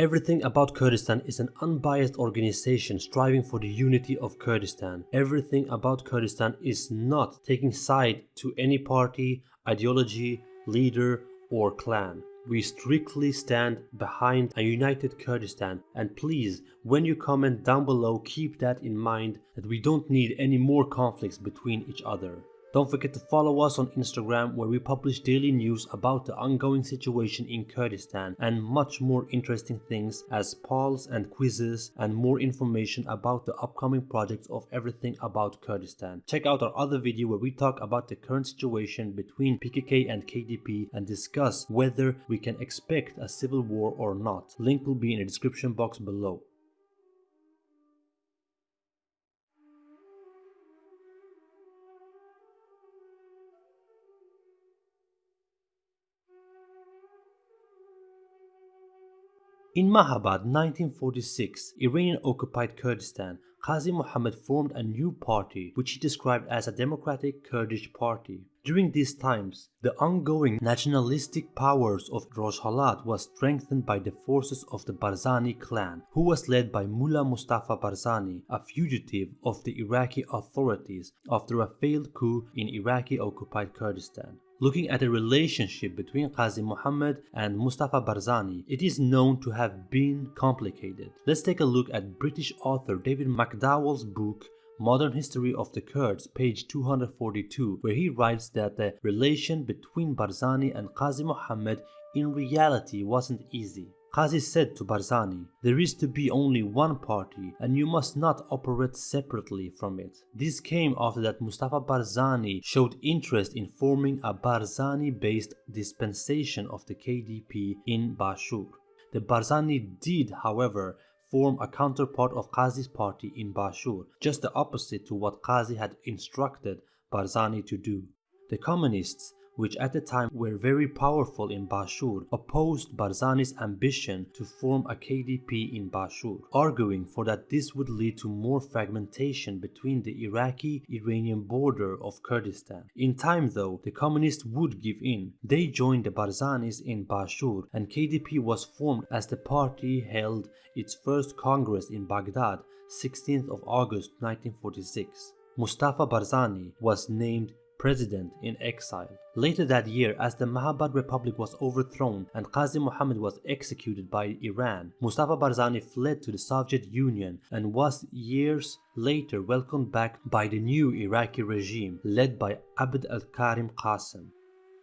Everything About Kurdistan is an unbiased organization striving for the unity of Kurdistan. Everything About Kurdistan is not taking side to any party, ideology, leader, or clan. We strictly stand behind a united Kurdistan and please, when you comment down below, keep that in mind that we don't need any more conflicts between each other. Don't forget to follow us on Instagram where we publish daily news about the ongoing situation in Kurdistan and much more interesting things as polls and quizzes and more information about the upcoming projects of everything about Kurdistan. Check out our other video where we talk about the current situation between PKK and KDP and discuss whether we can expect a civil war or not. Link will be in the description box below. In Mahabad 1946, Iranian-occupied Kurdistan, Qazi Muhammad formed a new party which he described as a democratic Kurdish party. During these times, the ongoing nationalistic powers of Rojhelat was strengthened by the forces of the Barzani clan, who was led by Mullah Mustafa Barzani, a fugitive of the Iraqi authorities after a failed coup in Iraqi-occupied Kurdistan. Looking at the relationship between Qazi Muhammad and Mustafa Barzani, it is known to have been complicated. Let's take a look at British author David McDowall's book Modern History of the Kurds, page 242, where he writes that the relation between Barzani and Qazi Muhammad in reality wasn't easy. Qazi said to Barzani, there is to be only one party and you must not operate separately from it. This came after that Mustafa Barzani showed interest in forming a Barzani-based dispensation of the KDP in Bashur. The Barzani did, however, form a counterpart of Qazi's party in Bashur, just the opposite to what Qazi had instructed Barzani to do. The communists which at the time were very powerful in Bashur, opposed Barzani's ambition to form a KDP in Bashur, arguing for that this would lead to more fragmentation between the Iraqi-Iranian border of Kurdistan. In time though, the communists would give in. They joined the Barzanis in Bashur and KDP was formed as the party held its first congress in Baghdad 16th of August 1946. Mustafa Barzani was named president in exile. Later that year, as the Mahabad Republic was overthrown and Qazi Muhammad was executed by Iran, Mustafa Barzani fled to the Soviet Union and was years later welcomed back by the new Iraqi regime led by Abd al-Karim Qasim.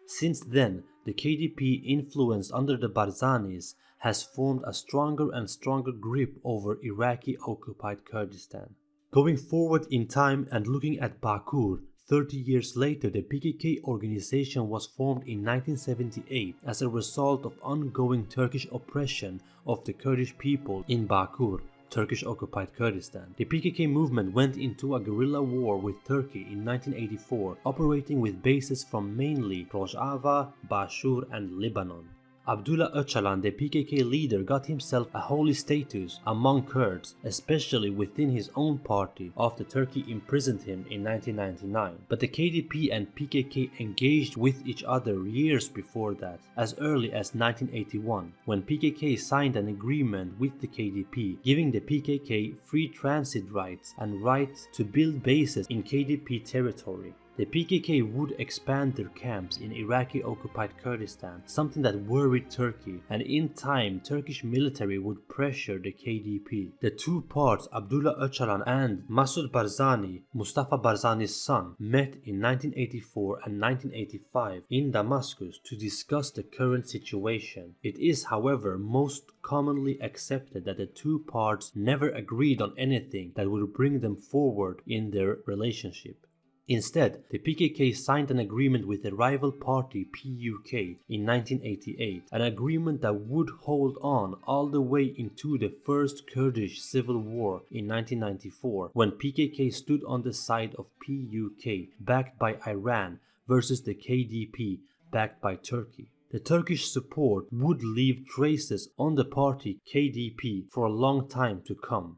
Since then, the KDP influence under the Barzanis has formed a stronger and stronger grip over Iraqi occupied Kurdistan. Going forward in time and looking at Bakur, 30 years later, the PKK organization was formed in 1978 as a result of ongoing Turkish oppression of the Kurdish people in Bakur, Turkish-occupied Kurdistan. The PKK movement went into a guerrilla war with Turkey in 1984, operating with bases from mainly Rojava, Bashur and Lebanon. Abdullah Öcalan, the PKK leader, got himself a holy status among Kurds, especially within his own party after Turkey imprisoned him in 1999. But the KDP and PKK engaged with each other years before that, as early as 1981, when PKK signed an agreement with the KDP, giving the PKK free transit rights and rights to build bases in KDP territory. The PKK would expand their camps in Iraqi-occupied Kurdistan, something that worried Turkey, and in time Turkish military would pressure the KDP. The two parts, Abdullah Öcalan and Masud Barzani, Mustafa Barzani's son, met in 1984 and 1985 in Damascus to discuss the current situation. It is however most commonly accepted that the two parts never agreed on anything that would bring them forward in their relationship. Instead, the PKK signed an agreement with the rival party PUK in 1988, an agreement that would hold on all the way into the first Kurdish civil war in 1994 when PKK stood on the side of PUK backed by Iran versus the KDP backed by Turkey. The Turkish support would leave traces on the party KDP for a long time to come.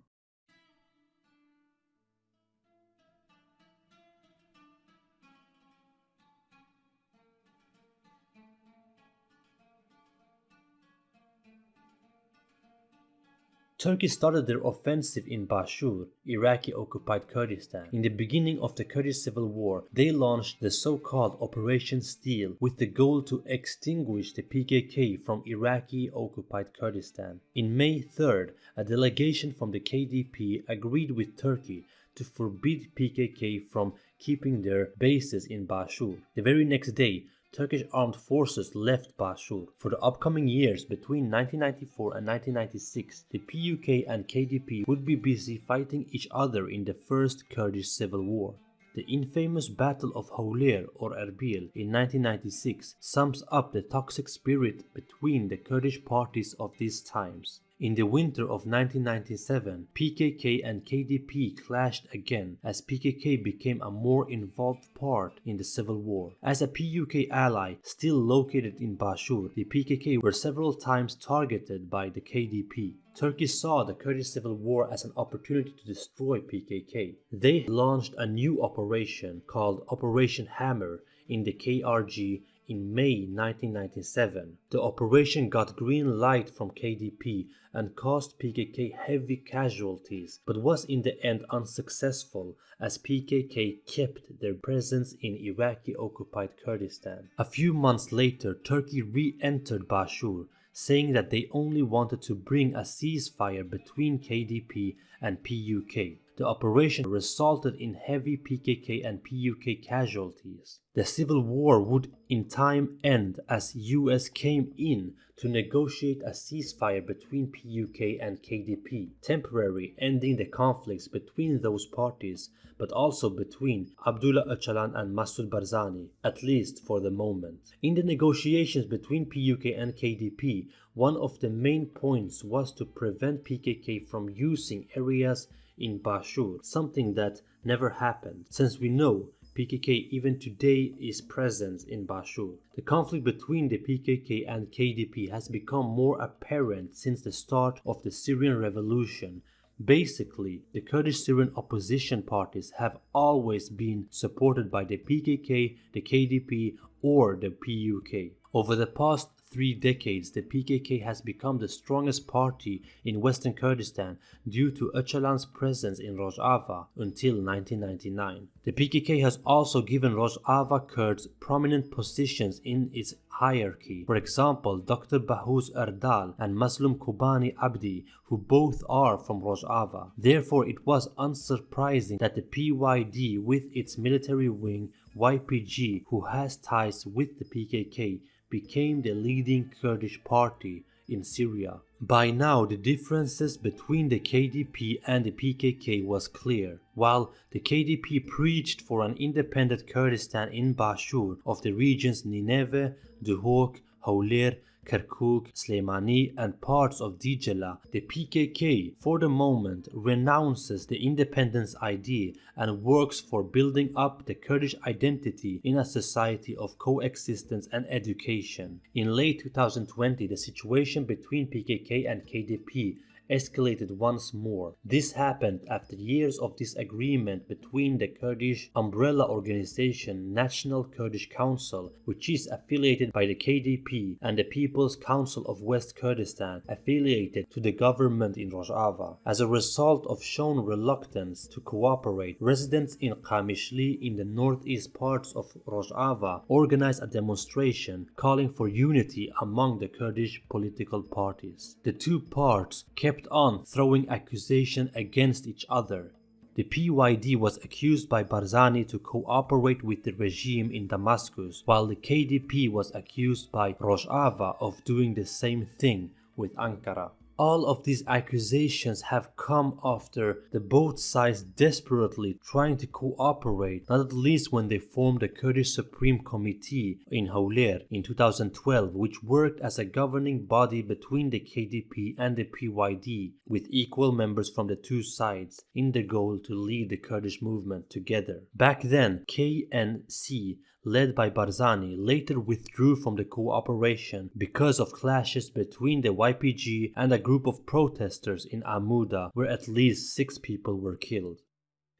Turkey started their offensive in Bashur, Iraqi occupied Kurdistan. In the beginning of the Kurdish civil war, they launched the so-called Operation Steel with the goal to extinguish the PKK from Iraqi occupied Kurdistan. In May 3rd, a delegation from the KDP agreed with Turkey to forbid PKK from keeping their bases in Bashur. The very next day, Turkish armed forces left Bashur. For the upcoming years between 1994 and 1996, the PUK and KDP would be busy fighting each other in the First Kurdish Civil War. The infamous Battle of Hawler or Erbil in 1996 sums up the toxic spirit between the Kurdish parties of these times. In the winter of 1997, PKK and KDP clashed again as PKK became a more involved part in the civil war. As a PUK ally still located in Bashur, the PKK were several times targeted by the KDP. Turkey saw the Kurdish civil war as an opportunity to destroy PKK. They launched a new operation called Operation Hammer in the KRG in May 1997. The operation got green light from KDP and caused PKK heavy casualties, but was in the end unsuccessful as PKK kept their presence in Iraqi occupied Kurdistan. A few months later, Turkey re-entered Bashur, saying that they only wanted to bring a ceasefire between KDP and PUK. The operation resulted in heavy PKK and PUK casualties. The civil war would in time end as US came in to negotiate a ceasefire between PUK and KDP, temporarily ending the conflicts between those parties, but also between Abdullah Öcalan and Massoud Barzani, at least for the moment. In the negotiations between PUK and KDP, one of the main points was to prevent PKK from using areas in Bashur, something that never happened, since we know PKK even today is present in Bashur. The conflict between the PKK and KDP has become more apparent since the start of the Syrian revolution. Basically, the Kurdish Syrian opposition parties have always been supported by the PKK, the KDP, or the PUK. Over the past three decades, the PKK has become the strongest party in western Kurdistan due to Öcalan's presence in Rojava until 1999. The PKK has also given Rojava Kurds prominent positions in its hierarchy. For example, Dr. Bahoz Erdal and Mazlum Kobani Abdi, who both are from Rojava. Therefore, it was unsurprising that the PYD with its military wing YPG, who has ties with the PKK, became the leading Kurdish party in Syria. By now, the differences between the KDP and the PKK was clear. While the KDP preached for an independent Kurdistan in Bashur of the regions Nineveh, Duhok, Hawler, Kirkuk, Sleimani, and parts of Diyala, the PKK, for the moment, renounces the independence idea and works for building up the Kurdish identity in a society of coexistence and education. In late 2020, the situation between PKK and KDP escalated once more. This happened after years of disagreement between the Kurdish umbrella organization National Kurdish Council, which is affiliated by the KDP, and the People's Council of West Kurdistan, affiliated to the government in Rojava. As a result of shown reluctance to cooperate, residents in Qamishli in the northeast parts of Rojava organized a demonstration calling for unity among the Kurdish political parties. The two parts kept kept on throwing accusations against each other. The PYD was accused by Barzani to cooperate with the regime in Damascus, while the KDP was accused by Rojava of doing the same thing with Ankara. All of these accusations have come after the both sides desperately trying to cooperate, not at least when they formed the Kurdish Supreme Committee in Hawler in 2012, which worked as a governing body between the KDP and the PYD, with equal members from the two sides, in the goal to lead the Kurdish movement together. Back then, KNC led by Barzani, later withdrew from the cooperation because of clashes between the YPG and a group of protesters in Amuda, where at least six people were killed.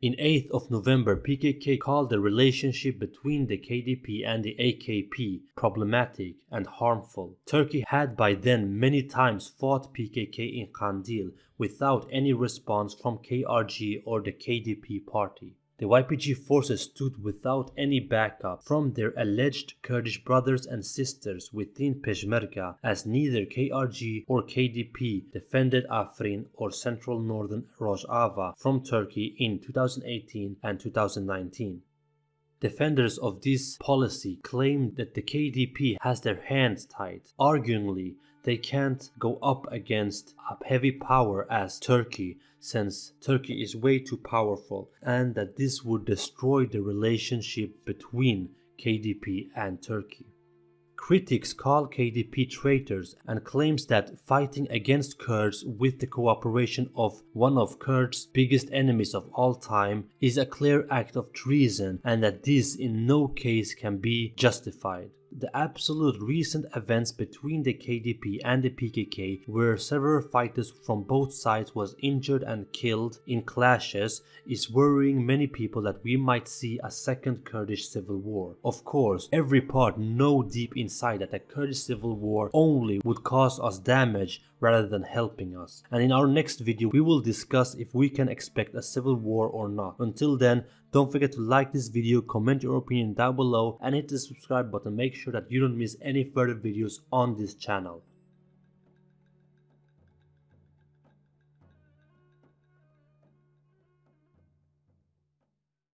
In 8th of November, PKK called the relationship between the KDP and the AKP problematic and harmful. Turkey had by then many times fought PKK in Kandil without any response from KRG or the KDP party. The YPG forces stood without any backup from their alleged Kurdish brothers and sisters within Peshmerga as neither KRG or KDP defended Afrin or central northern Rojava from Turkey in 2018 and 2019. Defenders of this policy claim that the KDP has their hands tied. Arguingly, they can't go up against a heavy power as Turkey since Turkey is way too powerful and that this would destroy the relationship between KDP and Turkey. Critics call KDP traitors and claims that fighting against Kurds with the cooperation of one of Kurds' biggest enemies of all time is a clear act of treason and that this in no case can be justified the absolute recent events between the KDP and the PKK where several fighters from both sides was injured and killed in clashes is worrying many people that we might see a second Kurdish civil war. Of course, every part know deep inside that a Kurdish civil war only would cause us damage rather than helping us. And in our next video we will discuss if we can expect a civil war or not. Until then, don't forget to like this video, comment your opinion down below and hit the subscribe button. Make sure that you don't miss any further videos on this channel.